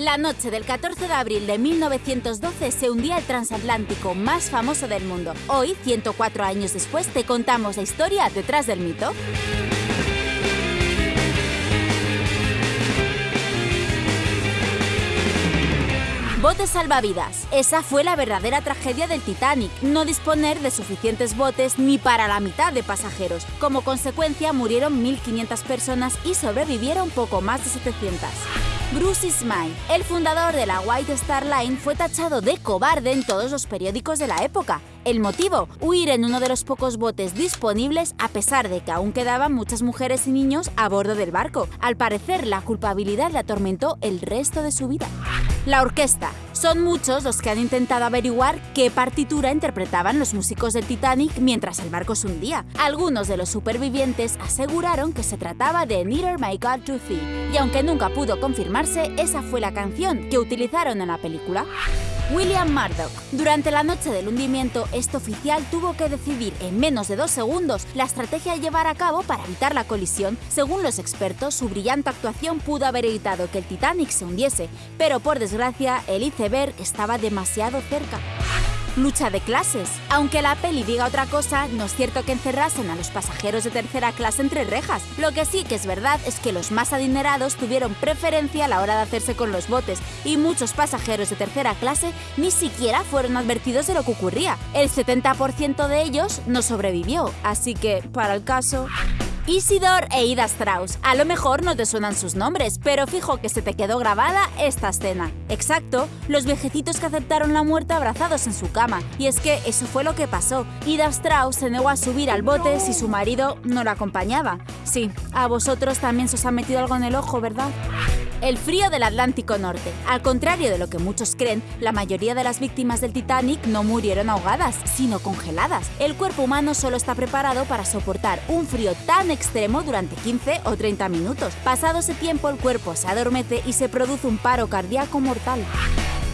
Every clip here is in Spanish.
La noche del 14 de abril de 1912 se hundía el transatlántico más famoso del mundo. Hoy, 104 años después, te contamos la historia detrás del mito. Botes salvavidas. Esa fue la verdadera tragedia del Titanic, no disponer de suficientes botes ni para la mitad de pasajeros. Como consecuencia murieron 1.500 personas y sobrevivieron poco más de 700. Bruce Ismay, el fundador de la White Star Line, fue tachado de cobarde en todos los periódicos de la época. El motivo, huir en uno de los pocos botes disponibles a pesar de que aún quedaban muchas mujeres y niños a bordo del barco. Al parecer, la culpabilidad le atormentó el resto de su vida. La orquesta. Son muchos los que han intentado averiguar qué partitura interpretaban los músicos del Titanic mientras el barco se hundía. Algunos de los supervivientes aseguraron que se trataba de Neither My God to Thee, y aunque nunca pudo confirmarse, esa fue la canción que utilizaron en la película. William Murdoch. Durante la noche del hundimiento, este oficial tuvo que decidir en menos de dos segundos la estrategia a llevar a cabo para evitar la colisión. Según los expertos, su brillante actuación pudo haber evitado que el Titanic se hundiese, pero por desgracia, el iceberg estaba demasiado cerca lucha de clases. Aunque la peli diga otra cosa, no es cierto que encerrasen a los pasajeros de tercera clase entre rejas. Lo que sí que es verdad es que los más adinerados tuvieron preferencia a la hora de hacerse con los botes y muchos pasajeros de tercera clase ni siquiera fueron advertidos de lo que ocurría. El 70% de ellos no sobrevivió, así que, para el caso... Isidor e Ida Strauss. A lo mejor no te suenan sus nombres, pero fijo que se te quedó grabada esta escena. Exacto, los viejecitos que aceptaron la muerte abrazados en su cama. Y es que eso fue lo que pasó. Ida Strauss se negó a subir al bote si su marido no la acompañaba. Sí, a vosotros también se os ha metido algo en el ojo, ¿verdad? El frío del Atlántico Norte. Al contrario de lo que muchos creen, la mayoría de las víctimas del Titanic no murieron ahogadas, sino congeladas. El cuerpo humano solo está preparado para soportar un frío tan extremo durante 15 o 30 minutos. Pasado ese tiempo, el cuerpo se adormece y se produce un paro cardíaco mortal.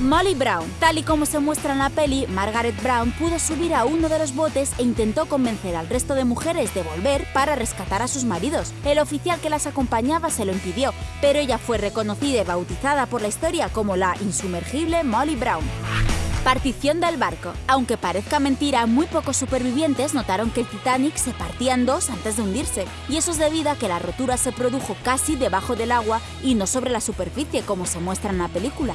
Molly Brown. Tal y como se muestra en la peli, Margaret Brown pudo subir a uno de los botes e intentó convencer al resto de mujeres de volver para rescatar a sus maridos. El oficial que las acompañaba se lo impidió, pero ella fue reconocida y bautizada por la historia como la insumergible Molly Brown. Partición del barco. Aunque parezca mentira, muy pocos supervivientes notaron que el Titanic se partía en dos antes de hundirse, y eso es debido a que la rotura se produjo casi debajo del agua y no sobre la superficie como se muestra en la película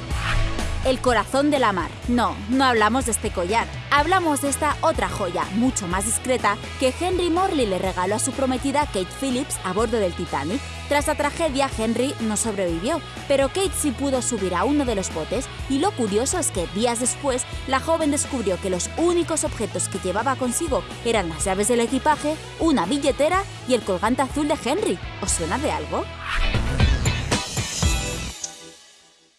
el corazón de la mar. No, no hablamos de este collar. Hablamos de esta otra joya, mucho más discreta, que Henry Morley le regaló a su prometida Kate Phillips a bordo del Titanic. Tras la tragedia, Henry no sobrevivió, pero Kate sí pudo subir a uno de los botes y lo curioso es que días después, la joven descubrió que los únicos objetos que llevaba consigo eran las llaves del equipaje, una billetera y el colgante azul de Henry. ¿Os suena de algo?